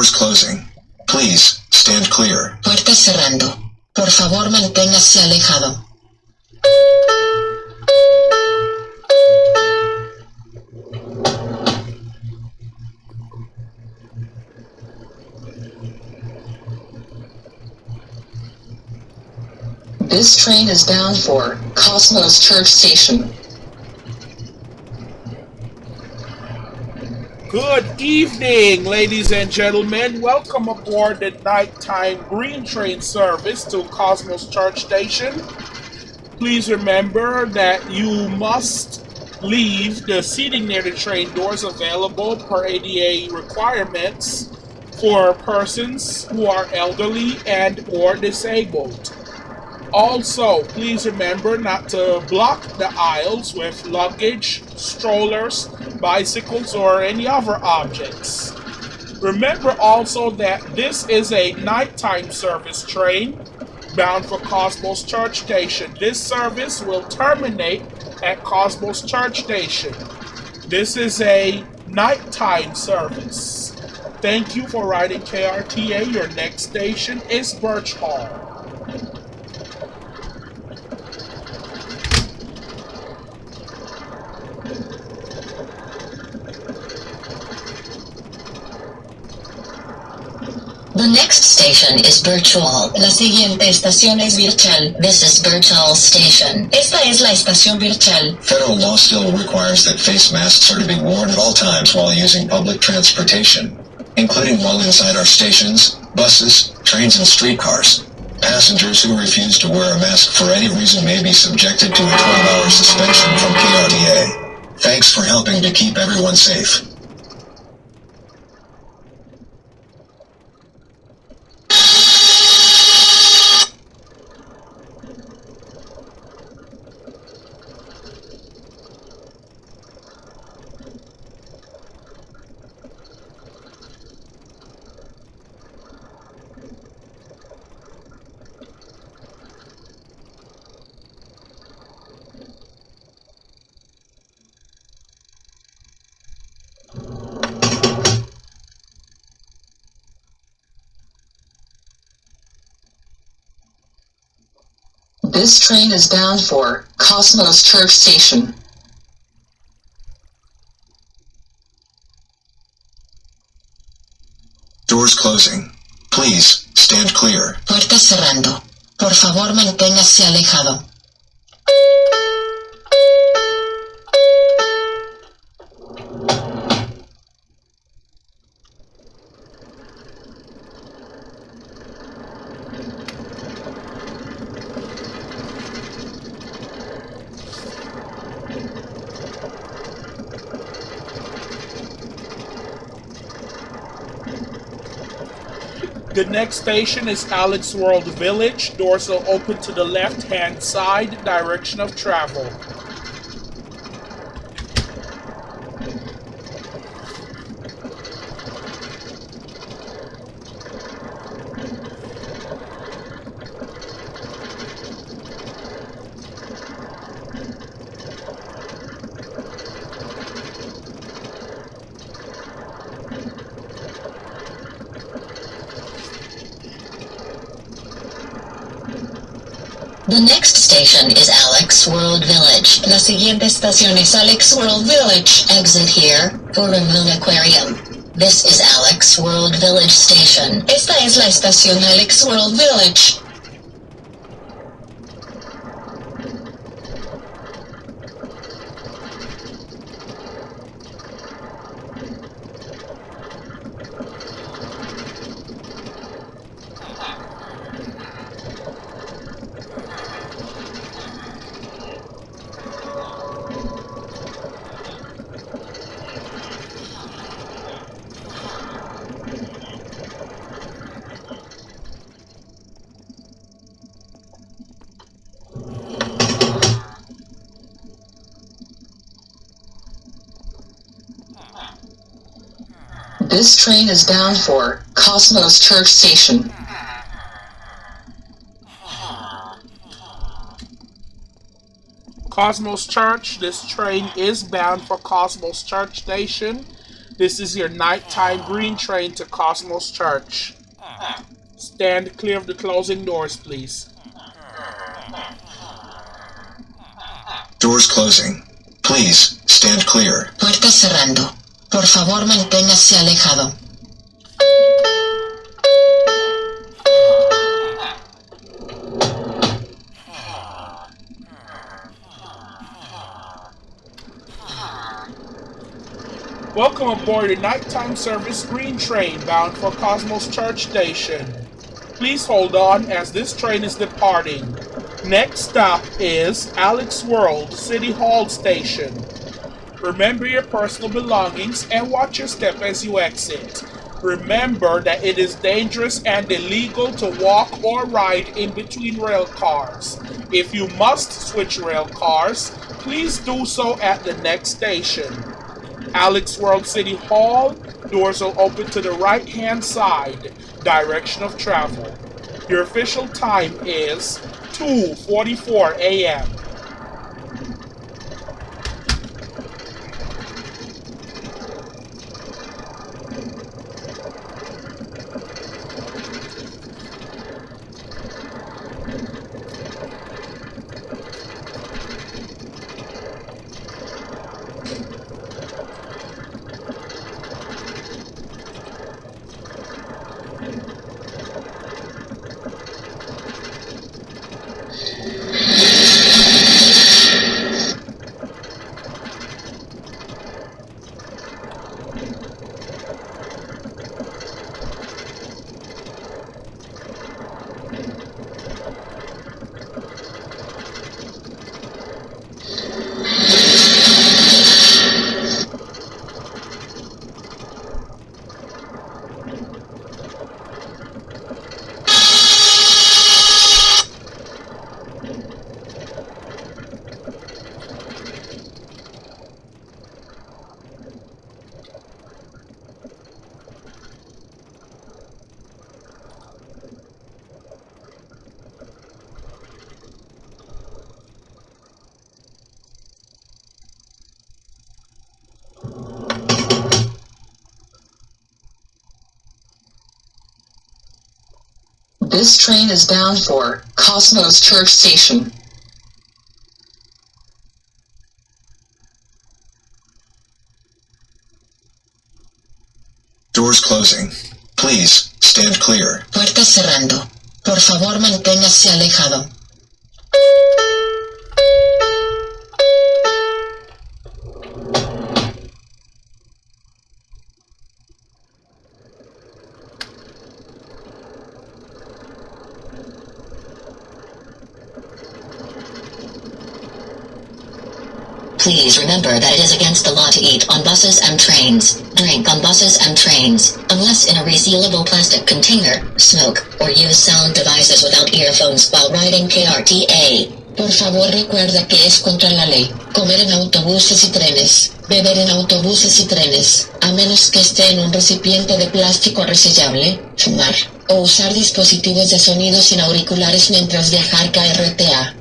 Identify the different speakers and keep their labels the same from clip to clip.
Speaker 1: Doors closing. Please, stand clear.
Speaker 2: Puertas cerrando. Por favor, manténgase alejado. This train is bound for Cosmos Church Station.
Speaker 3: Evening, ladies and gentlemen. Welcome aboard the nighttime green train service to Cosmos Church Station. Please remember that you must leave the seating near the train doors available per ADA requirements for persons who are elderly and or disabled. Also, please remember not to block the aisles with luggage, strollers, bicycles, or any other objects. Remember also that this is a nighttime service train bound for Cosmos Church Station. This service will terminate at Cosmos Church Station. This is a nighttime service. Thank you for riding KRTA. Your next station is Birch Hall.
Speaker 2: The next station is Virtual. La siguiente estación es Virtual. This is Virtual Station. Esta es la estación Virtual.
Speaker 1: Federal law still requires that face masks are to be worn at all times while using public transportation, including while inside our stations, buses, trains, and streetcars. Passengers who refuse to wear a mask for any reason may be subjected to a 12-hour suspension from KRDA. Thanks for helping to keep everyone safe.
Speaker 2: This train is bound for Cosmos Church Station.
Speaker 1: Doors closing. Please, stand clear.
Speaker 2: Puertas cerrando. Por favor, manténgase alejado.
Speaker 3: The next station is Alex World Village. Doors open to the left hand side, direction of travel.
Speaker 2: The next station is Alex World Village. La siguiente estación es Alex World Village. Exit here for Moon Aquarium. This is Alex World Village Station. Esta es la estación Alex World Village. This train is bound for Cosmos Church Station.
Speaker 3: Cosmos Church. This train is bound for Cosmos Church Station. This is your nighttime green train to Cosmos Church. Stand clear of the closing doors, please.
Speaker 1: Doors closing. Please, stand clear.
Speaker 2: Puertas cerrando. Por favor, manténgase alejado.
Speaker 3: Welcome aboard the nighttime service green train bound for Cosmos Church Station. Please hold on as this train is departing. Next stop is Alex World City Hall Station. Remember your personal belongings and watch your step as you exit. Remember that it is dangerous and illegal to walk or ride in between rail cars. If you must switch rail cars, please do so at the next station. Alex World City Hall, doors will open to the right hand side, direction of travel. Your official time is 2:44 a.m.
Speaker 2: This train is bound for Cosmos Church Station.
Speaker 1: Doors closing. Please, stand clear.
Speaker 2: Puertas cerrando. Por favor, manténgase alejado. That it is against the law to eat on buses and trains, drink on buses and trains, unless in a resealable plastic container, smoke, or use sound devices without earphones while riding KRTA. Por favor recuerda que es contra la ley. Comer en autobuses y trenes, beber en autobuses y trenes, a menos que esté en un recipiente de plástico resellable, fumar, o usar dispositivos de sonido sin auriculares mientras viajar KRTA.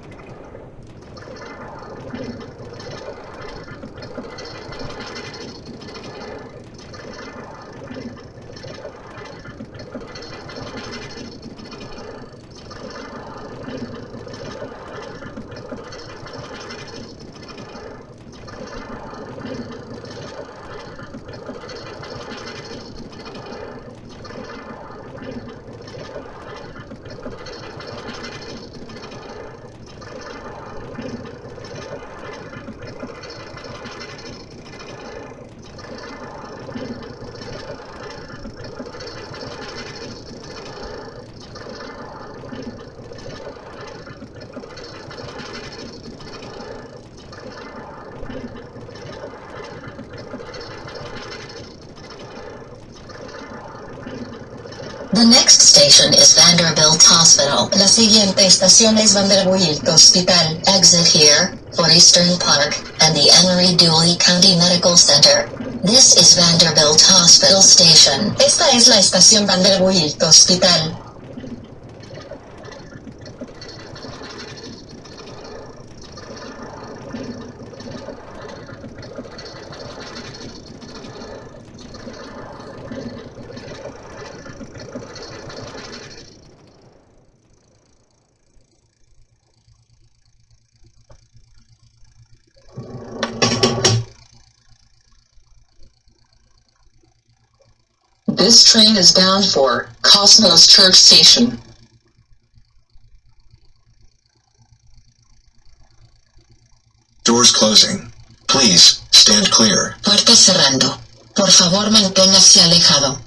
Speaker 2: Station is Vanderbilt Hospital. La siguiente estación es Vanderbilt Hospital. Exit here for Eastern Park and the Emory Dooley County Medical Center. This is Vanderbilt Hospital Station. Esta es la estación Vanderbilt Hospital. This train is bound for Cosmos Church Station.
Speaker 1: Doors closing. Please, stand clear.
Speaker 2: Puertas cerrando. Por favor, manténgase alejado.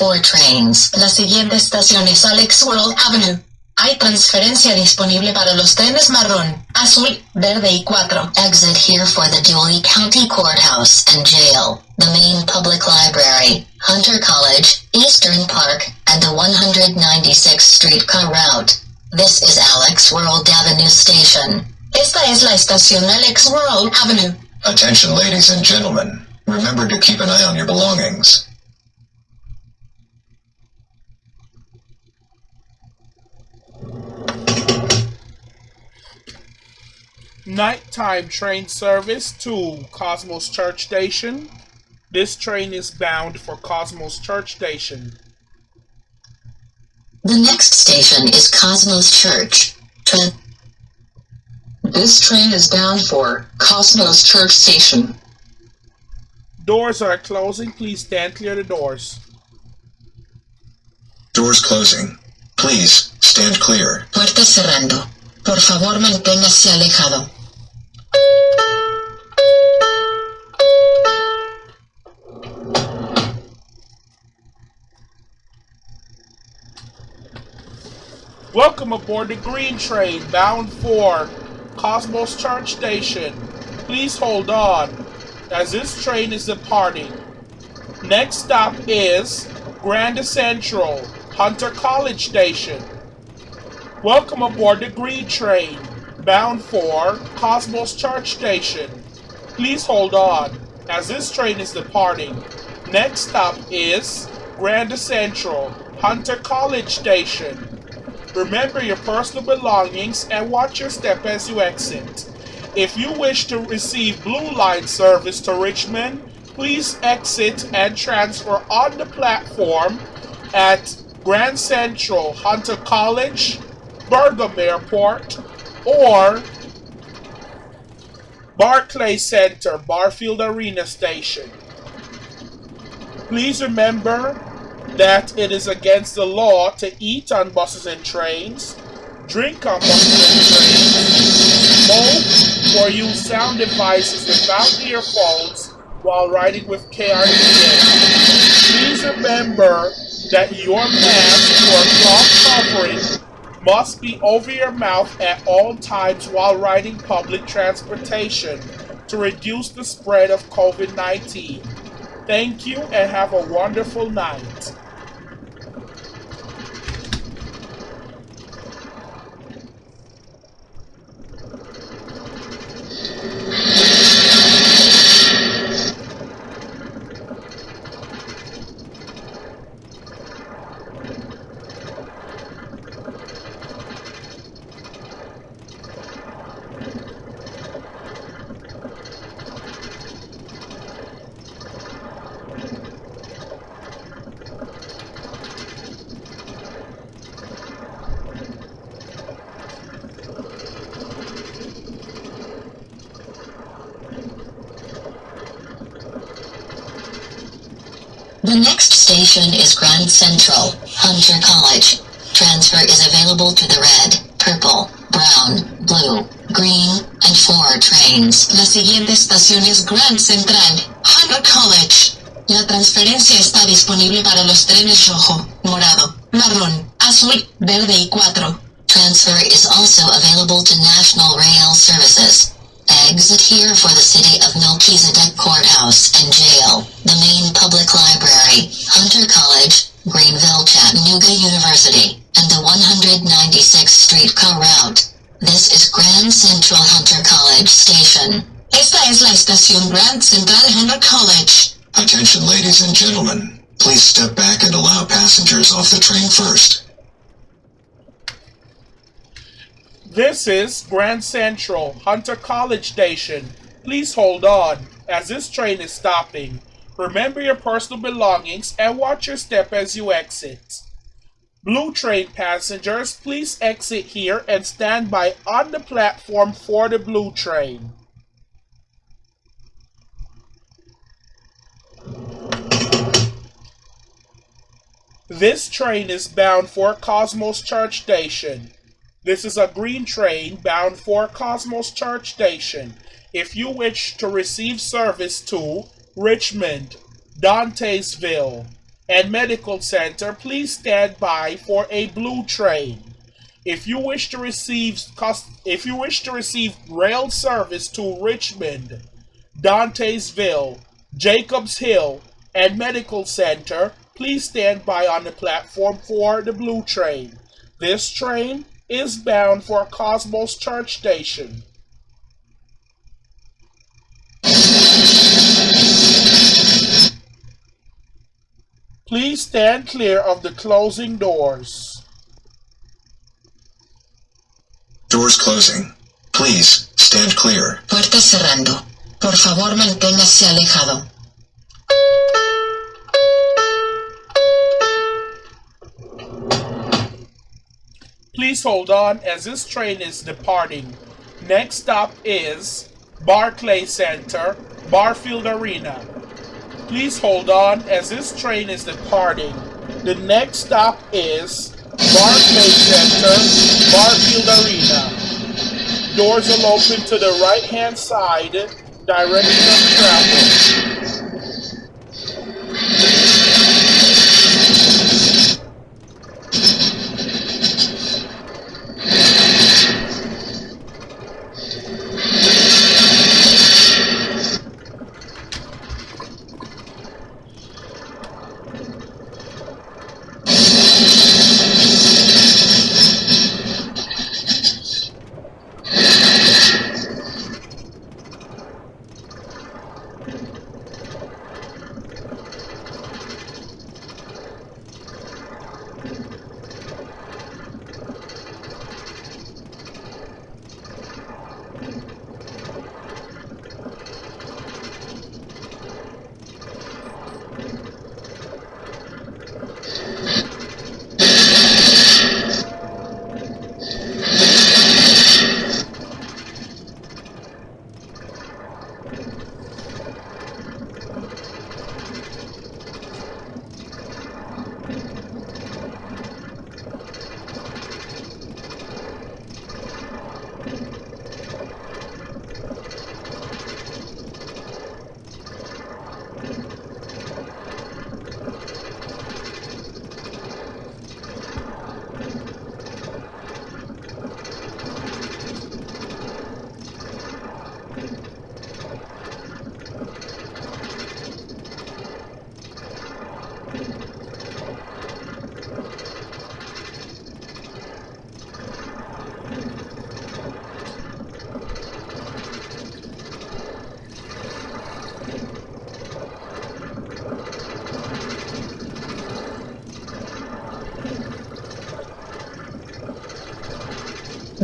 Speaker 2: 4 trains. La siguiente estación es Alex World Avenue. Hay transferencia disponible para los trenes marrón, azul, verde y 4. Exit here for the Dewey County Courthouse and Jail, the main public library, Hunter College, Eastern Park, and the 196th streetcar route. This is Alex World Avenue Station. Esta es la estación Alex World Avenue.
Speaker 1: Attention, ladies and gentlemen. Remember to keep an eye on your belongings.
Speaker 3: Nighttime train service to Cosmos Church Station. This train is bound for Cosmos Church Station.
Speaker 2: The next station is Cosmos Church. Tra- this train is bound for Cosmos Church Station.
Speaker 3: Doors are closing. Please stand clear the doors.
Speaker 1: Doors closing. Please, stand clear.
Speaker 2: Puertas cerrando. Por favor, manténgase alejado.
Speaker 3: Welcome aboard the Green Train bound for Cosmos Church Station. Please hold on as this train is departing. Next stop is Grand Central, Hunter College Station. Welcome aboard the Green Train bound for Cosmos Church Station. Please hold on as this train is departing. Next stop is Grand Central, Hunter College Station. Remember your personal belongings and watch your step as you exit. If you wish to receive Blue Line service to Richmond, please exit and transfer on the platform at Grand Central, Hunter College, Bergam Airport, or Barclay Center, Barfield Arena Station. Please remember that it is against the law to eat on buses and trains, drink on buses and trains, smoke, or use sound devices without earphones while riding with KRDA. Please remember that your mask or cloth covering must be over your mouth at all times while riding public transportation to reduce the spread of COVID 19. Thank you and have a wonderful night.
Speaker 2: The next station is Grand Central, Hunter College. Transfer is available to the red, purple, brown, blue, green, and four trains. La siguiente estación es Grand Central, Hunter College. La transferencia está disponible para los trenes rojo, morado, marrón, azul, verde y cuatro. Transfer is also available to National Rail Services. Exit here for the City of Melchizedek Courthouse and Jail, the main public library, Hunter College, Greenville Chattanooga University, and the 196th streetcar route. This is Grand Central Hunter College Station. Esta es la estación Grand Central Hunter College.
Speaker 1: Attention ladies and gentlemen. Please step back and allow passengers off the train first.
Speaker 3: This is Grand Central, Hunter College Station. Please hold on, as this train is stopping. Remember your personal belongings and watch your step as you exit. Blue train passengers, please exit here and stand by on the platform for the blue train. This train is bound for Cosmos Church Station. This is a green train bound for Cosmos Church Station. If you wish to receive service to Richmond, Dantesville, and Medical Center, please stand by for a blue train. If you wish to receive if you wish to receive rail service to Richmond, Dantesville, Jacobs Hill, and Medical Center, please stand by on the platform for the blue train. This train is bound for Cosmos Church Station. Please stand clear of the closing doors.
Speaker 1: Doors closing. Please, stand clear.
Speaker 2: Puertas cerrando. Por favor, manténgase alejado.
Speaker 3: Please hold on as this train is departing. Next stop is Barclay Center, Barfield Arena. Please hold on as this train is departing. The next stop is Barclay Center, Barfield Arena. Doors will open to the right hand side, direction of travel.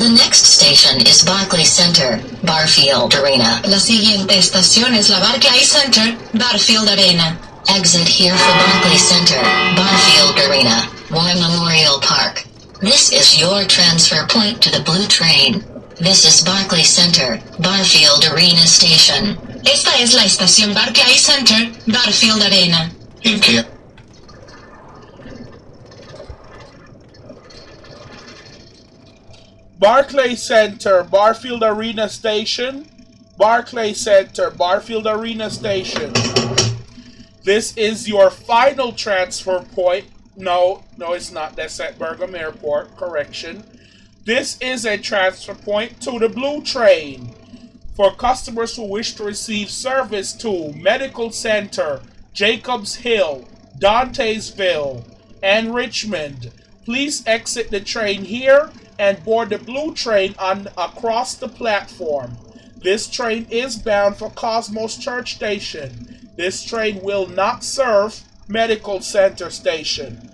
Speaker 2: The next station is Barclay Center, Barfield Arena. La siguiente estación es la Barclay Center, Barfield Arena. Exit here for Barclay Center, Barfield Arena, War Memorial Park. This is your transfer point to the blue train. This is Barclay Center, Barfield Arena Station. Esta es la estación Barclay Center, Barfield Arena.
Speaker 1: In camp.
Speaker 3: Barclay Center, Barfield Arena Station. Barclay Center, Barfield Arena Station. This is your final transfer point. No, no, it's not. That's at Bergam Airport. Correction. This is a transfer point to the Blue Train for customers who wish to receive service to Medical Center, Jacobs Hill, Dantesville, and Richmond. Please exit the train here and board the Blue Train on across the platform. This train is bound for Cosmos Church Station. This train will not serve Medical Center Station.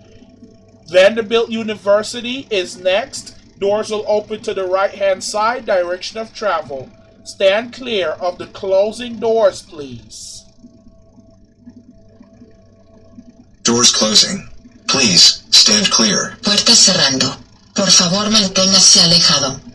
Speaker 3: Vanderbilt University is next. Doors will open to the right hand side direction of travel. Stand clear of the closing doors, please.
Speaker 1: Doors closing. Please, stand clear.
Speaker 2: Puertas cerrando. Por favor, manténgase alejado.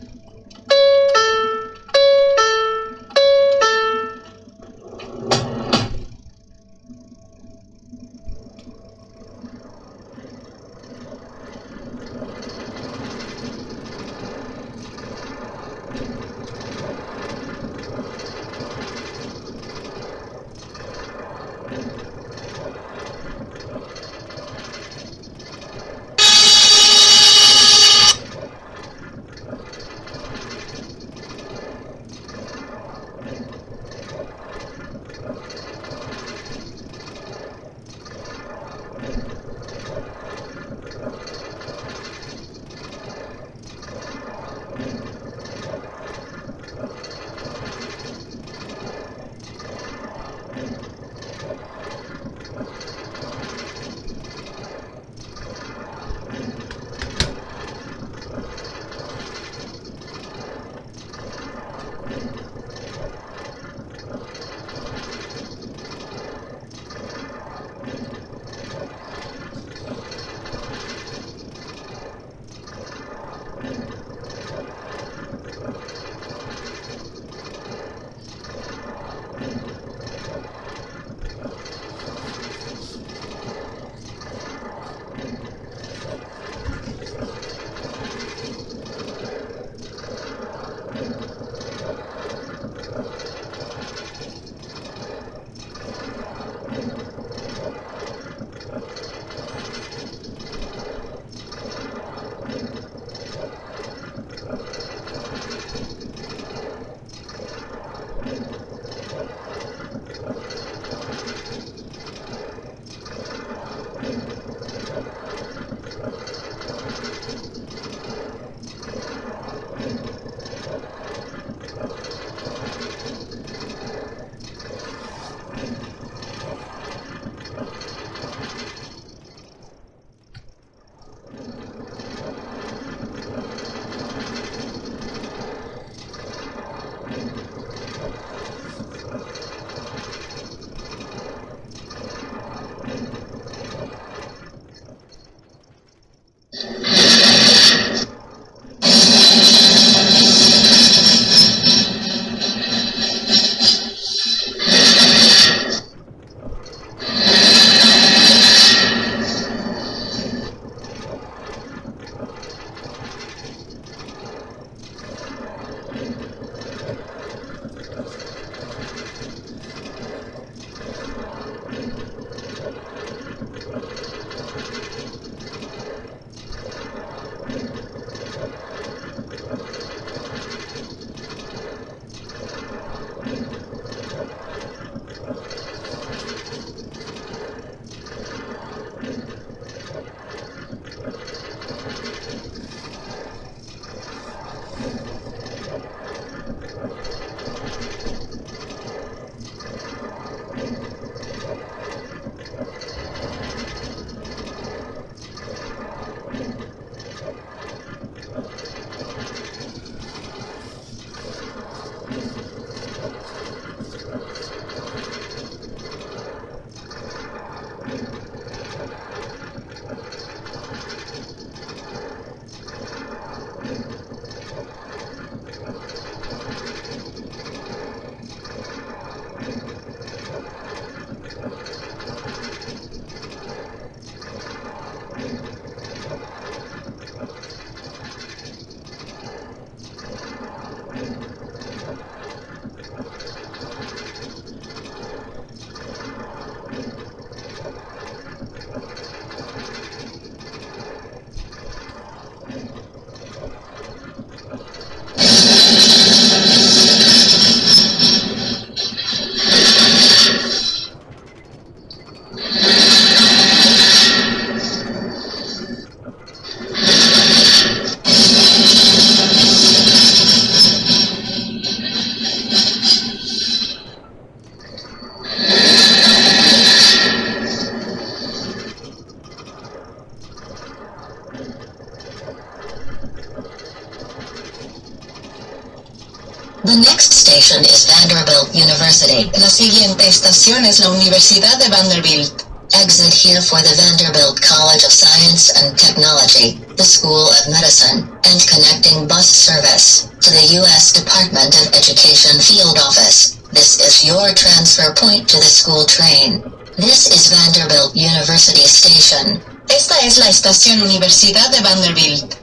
Speaker 2: University. La siguiente estación es la Universidad de Vanderbilt. Exit here for the Vanderbilt College of Science and Technology, the School of Medicine, and connecting bus service to the U.S. Department of Education Field Office. This is your transfer point to the school train. This is Vanderbilt University Station. Esta es la estación Universidad de Vanderbilt.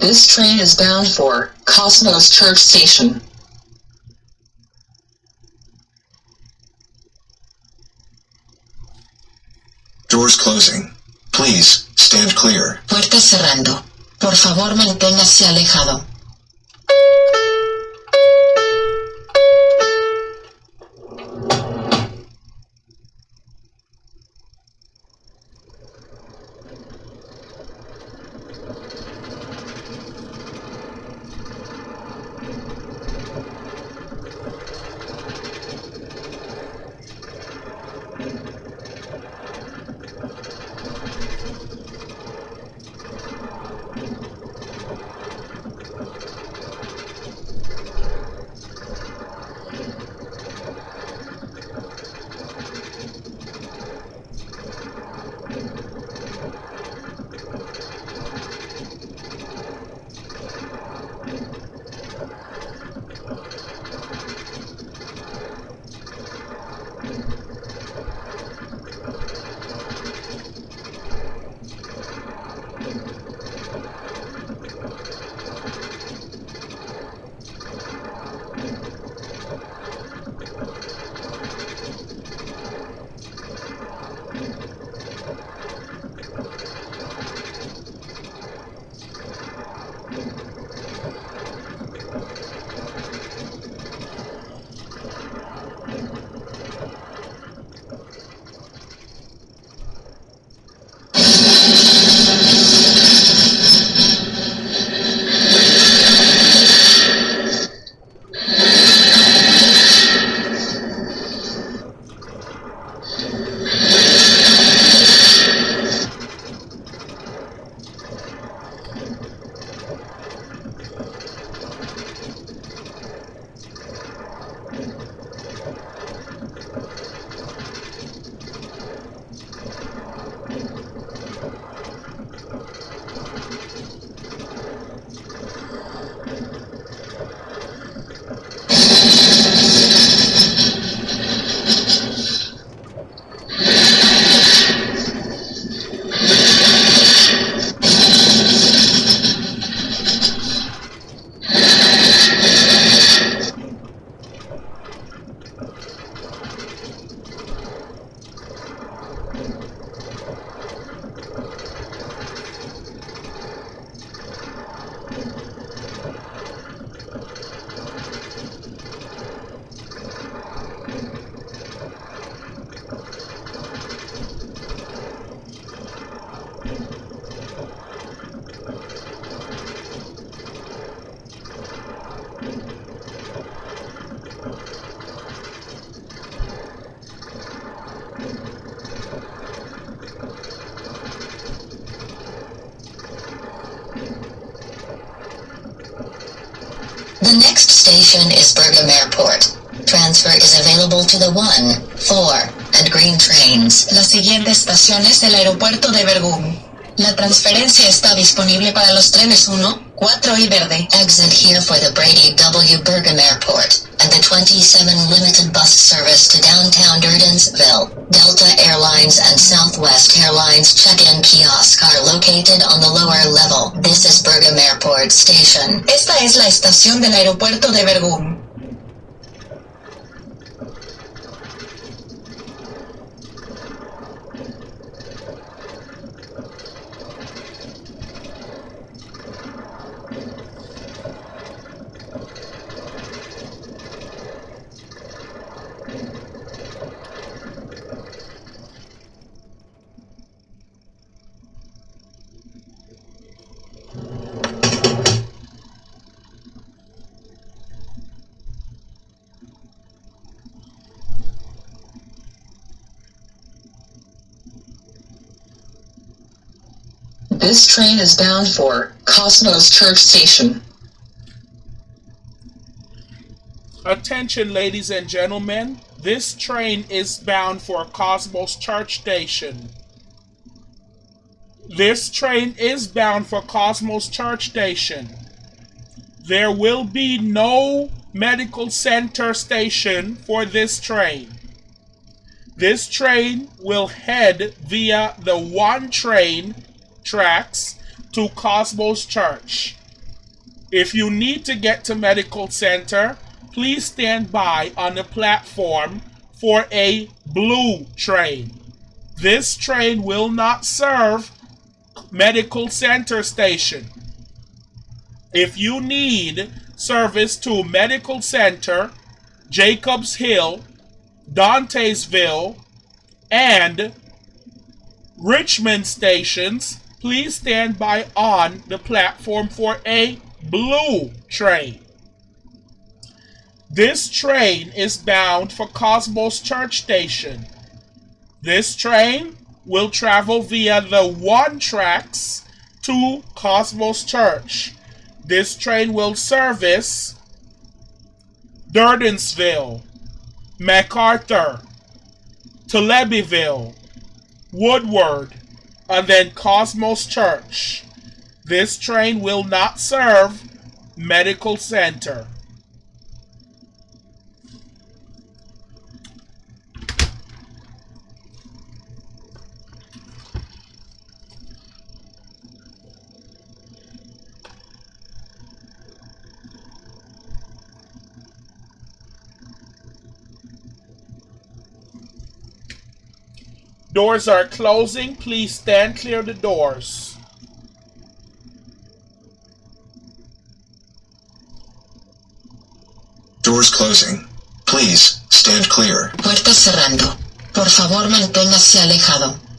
Speaker 4: This train is bound for Cosmos Church Station.
Speaker 1: Doors closing. Please, stand clear.
Speaker 2: Puertas cerrando. Por favor, manténgase alejado. Transfer is available to the 1, 4, and green trains.
Speaker 5: La siguiente estación es el aeropuerto de Bergam. La transferencia está disponible para los trenes 1, 4 y verde.
Speaker 2: Exit here for the Brady W. Bergam Airport and the 27 limited bus service to downtown Durdensville. Delta Airlines and Southwest Airlines check-in kiosk are located on the lower level. This is Bergam Airport Station.
Speaker 5: Esta es la estación del aeropuerto de Bergam.
Speaker 4: This train is bound for Cosmos Church Station.
Speaker 3: Attention, ladies and gentlemen. This train is bound for Cosmos Church Station. This train is bound for Cosmos Church Station. There will be no medical center station for this train. This train will head via the one train tracks to Cosmos Church. If you need to get to Medical Center, please stand by on the platform for a blue train. This train will not serve Medical Center Station. If you need service to Medical Center, Jacobs Hill, Dantesville, and Richmond stations, please stand by on the platform for a blue train. This train is bound for Cosmos Church Station. This train will travel via the one tracks to Cosmos Church. This train will service Durdensville, MacArthur, Telebyville, Woodward, and then Cosmos Church. This train will not serve Medical Center. Doors are closing. Please stand clear of the doors.
Speaker 1: Doors closing. Please, stand clear.
Speaker 2: Puertas cerrando. Por favor, manténgase alejado.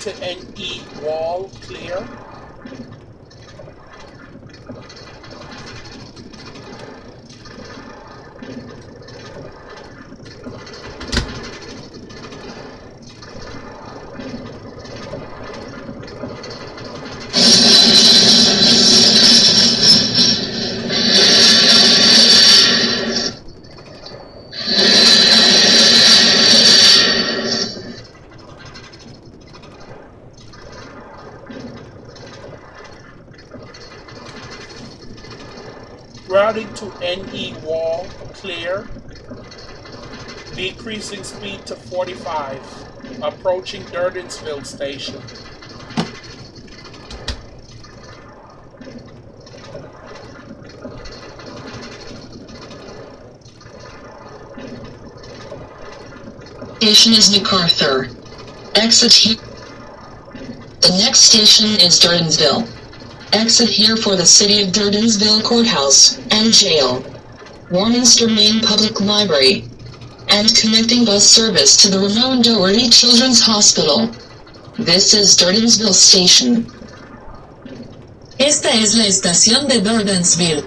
Speaker 3: To NE 45. Approaching Durdensville Station.
Speaker 4: Station is MacArthur. Exit here. The next station is Durdensville. Exit here for the City of Durdensville Courthouse and Jail. Warminster Main Public Library. And connecting bus service to the Ramon Doherty Children's Hospital. This is Durdensville Station.
Speaker 5: Esta es la estación de Durdensville.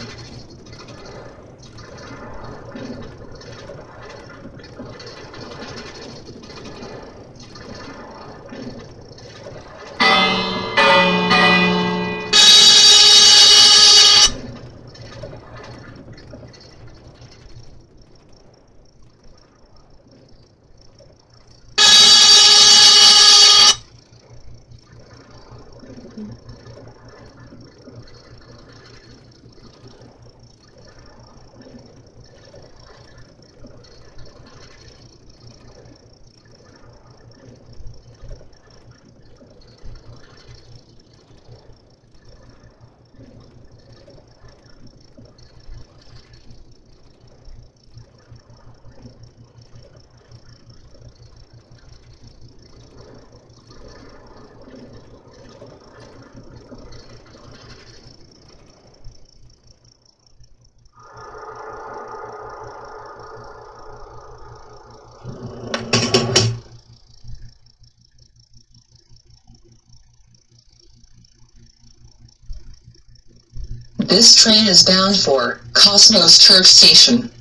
Speaker 4: This train is bound for Cosmos Church Station.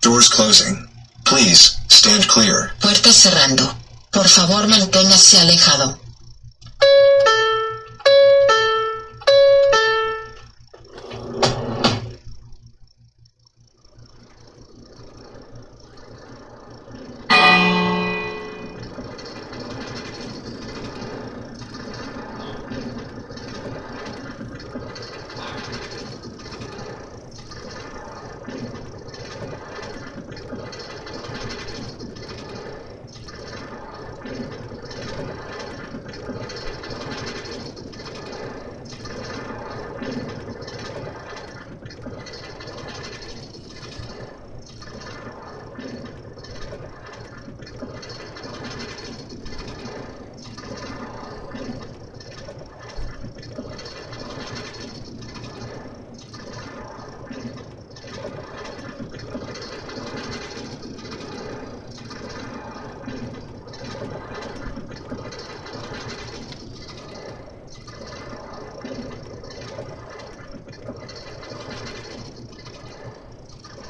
Speaker 1: Doors closing. Please, stand clear.
Speaker 2: Puertas cerrando. Por favor, manténgase alejado.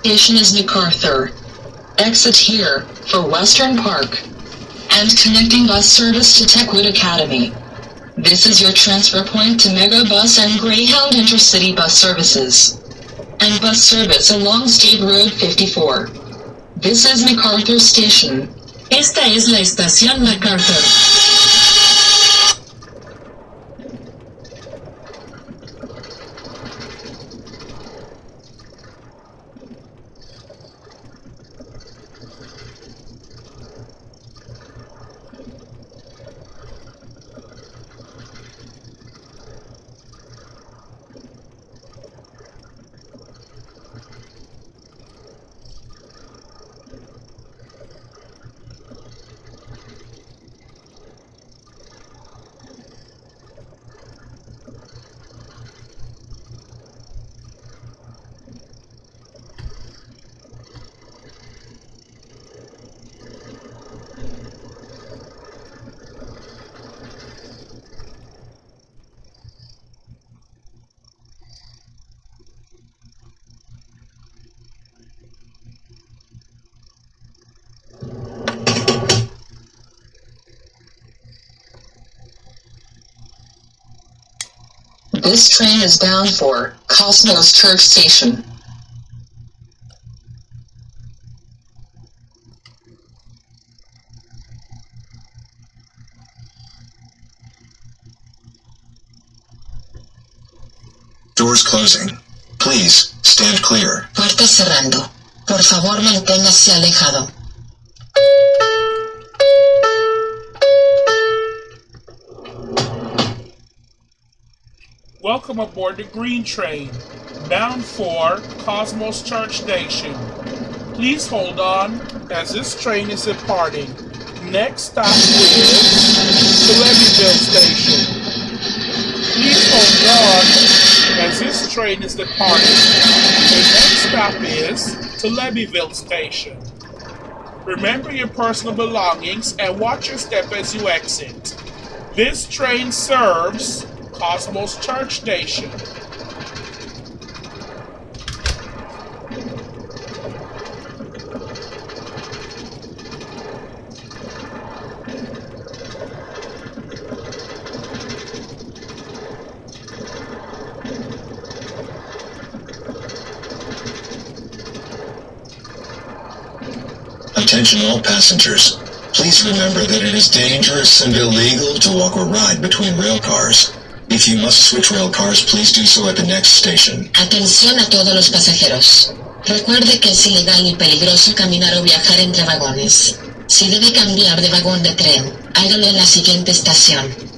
Speaker 4: Station is MacArthur. Exit here for Western Park. And connecting bus service to Techwood Academy. This is your transfer point to Megabus and Greyhound Intercity bus services. And bus service along State Road 54. This is MacArthur Station.
Speaker 5: Esta es la estación MacArthur.
Speaker 4: train is bound for Cosmos Church Station.
Speaker 1: Doors closing. Please, stand clear.
Speaker 5: Puerta cerrando. Por favor, manténgase alejado.
Speaker 3: Welcome aboard the Green Train, bound for Cosmos Church Station. Please hold on as this train is departing. Next stop is the Station. Please hold on as this train is departing. The next stop is to Station. Remember your personal belongings and watch your step as you exit. This train serves Cosmos Church Station.
Speaker 1: Attention all passengers. Please remember that it is dangerous and illegal to walk or ride between rail cars. If you must switch rail cars, please do so at the next station.
Speaker 5: Atención a todos los pasajeros. Recuerde que es ilegal y peligroso caminar o viajar entre vagones. Si debe cambiar de vagón de tren, hágalo en la siguiente estación.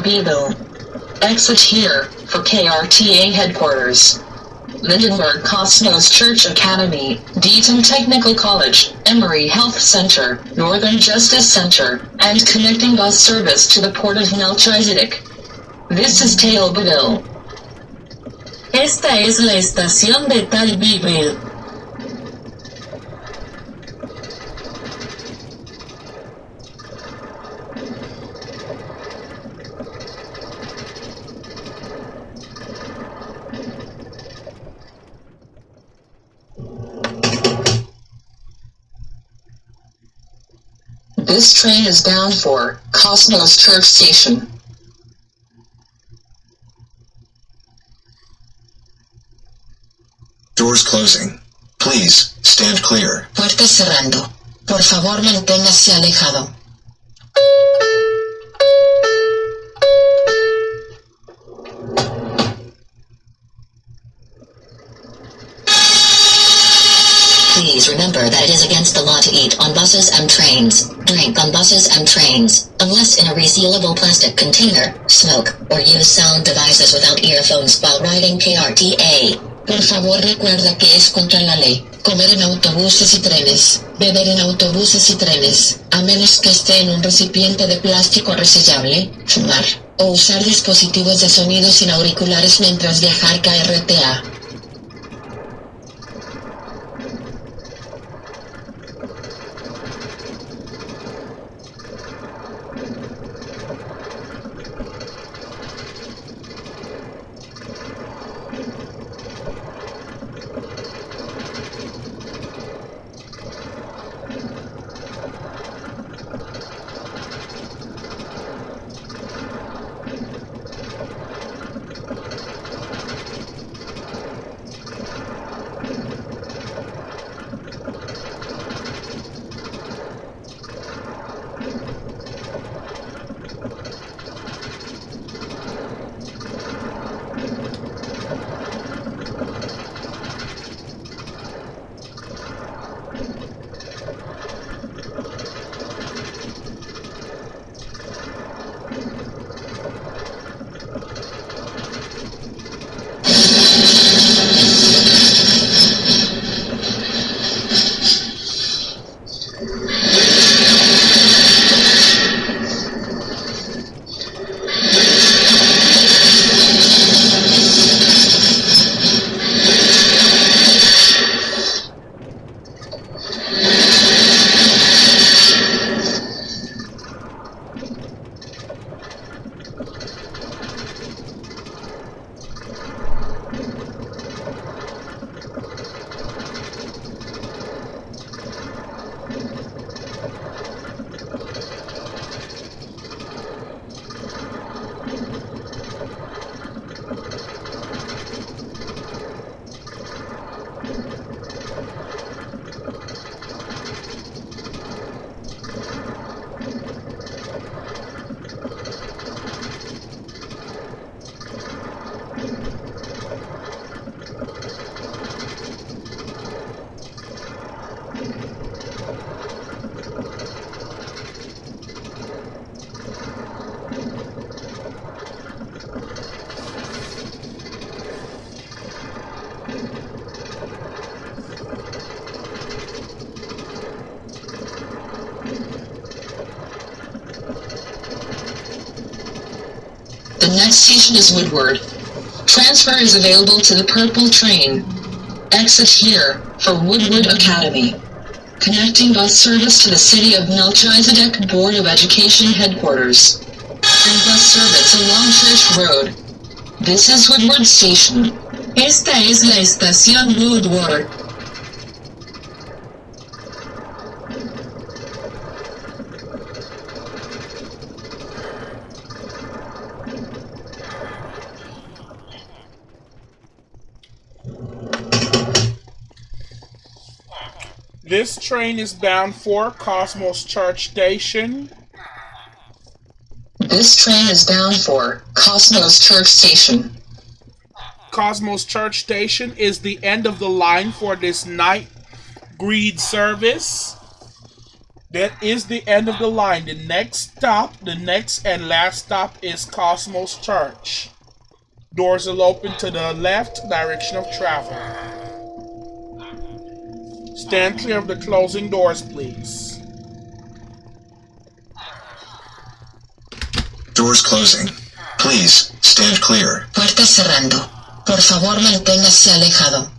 Speaker 4: Beeville. Exit here for KRTA headquarters. Lindenberg Cosmos Church Academy, Deaton Technical College, Emory Health Center, Northern Justice Center, and connecting bus service to the port of Melchizedek. This is Talbotville.
Speaker 5: Esta es la estación de Talbyville.
Speaker 4: This train is bound for Cosmos Church Station.
Speaker 1: Doors closing. Please, stand clear.
Speaker 2: Puerta cerrando. Por favor, manténgase alejado. Please remember that it is against the law to eat on buses and trains, drink on buses and trains, unless in a resealable plastic container, smoke, or use sound devices without earphones while riding KRTA. Por favor recuerda que es contra la ley. Comer en autobuses y trenes, beber en autobuses y trenes, a menos que esté en un recipiente de plástico resellable, fumar, o usar dispositivos de sonido sin auriculares mientras viajar KRTA.
Speaker 4: Next station is Woodward. Transfer is available to the purple train. Exit here for Woodward Academy. Connecting bus service to the City of Melchizedek Board of Education headquarters. And bus service along Church Road. This is Woodward Station.
Speaker 5: Esta es la estación Woodward.
Speaker 3: This train is bound for Cosmos Church Station.
Speaker 4: This train is bound for Cosmos Church Station.
Speaker 3: Cosmos Church Station is the end of the line for this night green service. That is the end of the line. The next stop, the next and last stop is Cosmos Church. Doors will open to the left direction of travel. Stand clear of the closing doors, please.
Speaker 1: Doors closing. Please, stand clear.
Speaker 2: Puerta cerrando. Por favor, manténgase alejado.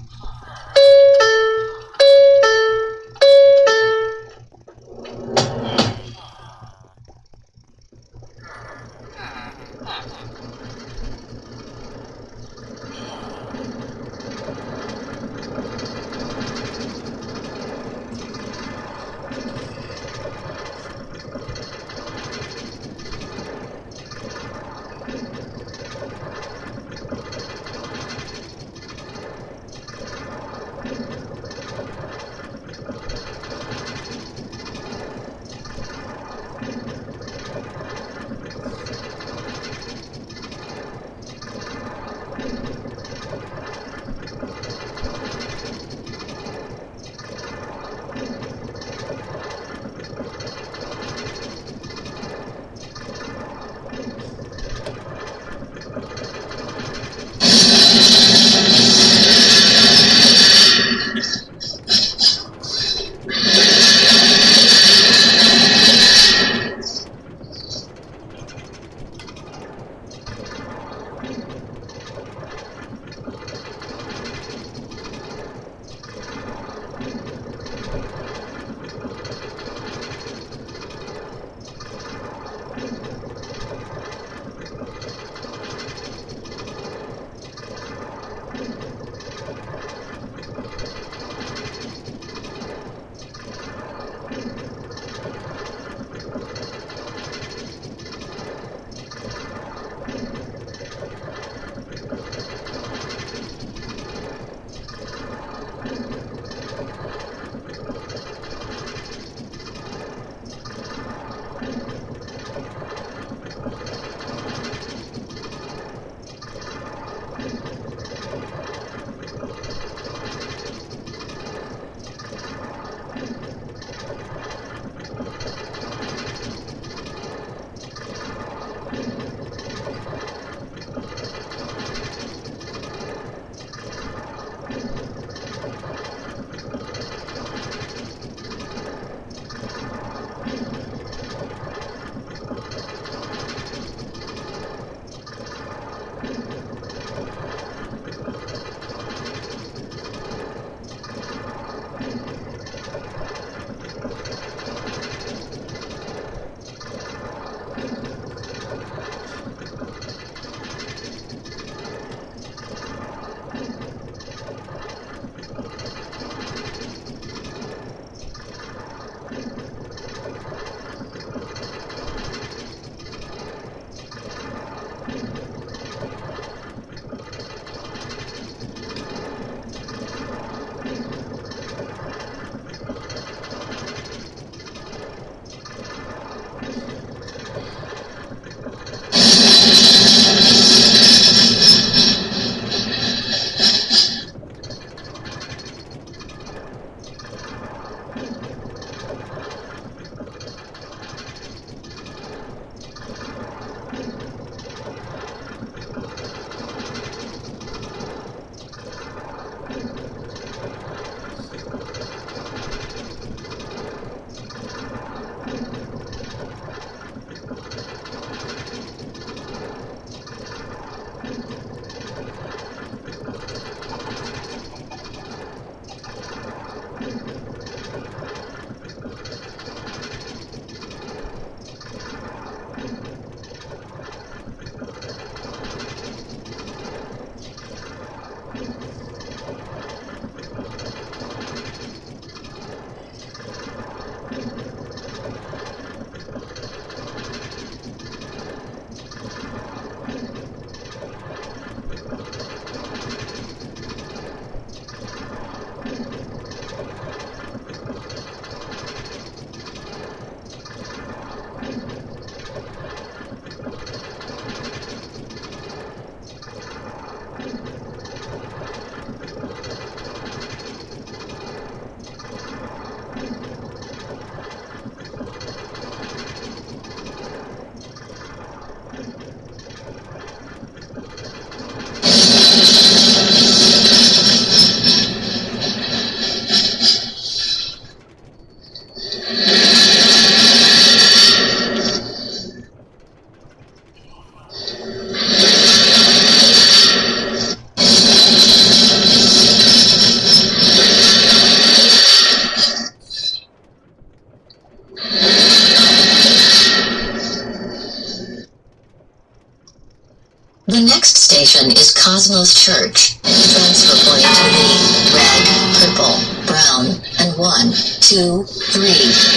Speaker 2: The next station is Cosmos Church. Transfer point to the red, purple, brown, and 1, 2, 3,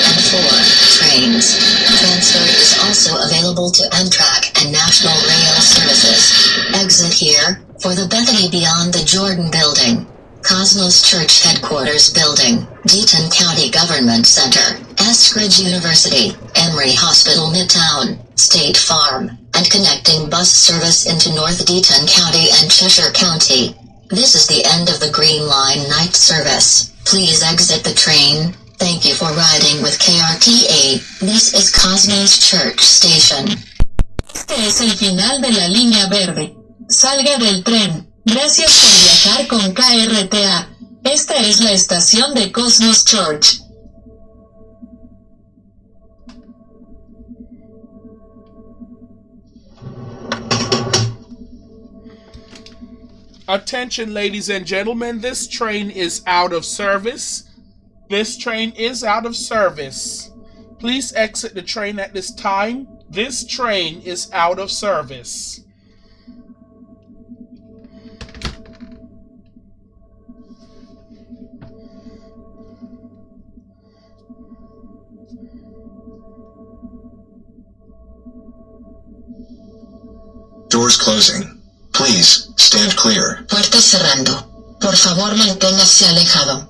Speaker 2: and 4 trains. Transfer is also available to Amtrak and National Rail Services. Exit here for the Bethany Beyond the Jordan Building. Cosmos Church Headquarters Building, Deaton County Government Center, Eskridge University, Emory Hospital Midtown, State Farm, and connecting bus service into North Deaton County and Cheshire County. This is the end of the Green Line night service. Please exit the train. Thank you for riding with KRTA. This is Cosmos Church Station.
Speaker 5: Este es el final de la línea verde. Salga del tren. Gracias por viajar con KRTA. Esta es la estación de Cosmos Church.
Speaker 3: Attention, ladies and gentlemen, this train is out of service. This train is out of service. Please exit the train at this time. This train is out of service.
Speaker 1: Doors closing. Please, stand clear.
Speaker 2: Puerta cerrando. Por favor, manténgase alejado.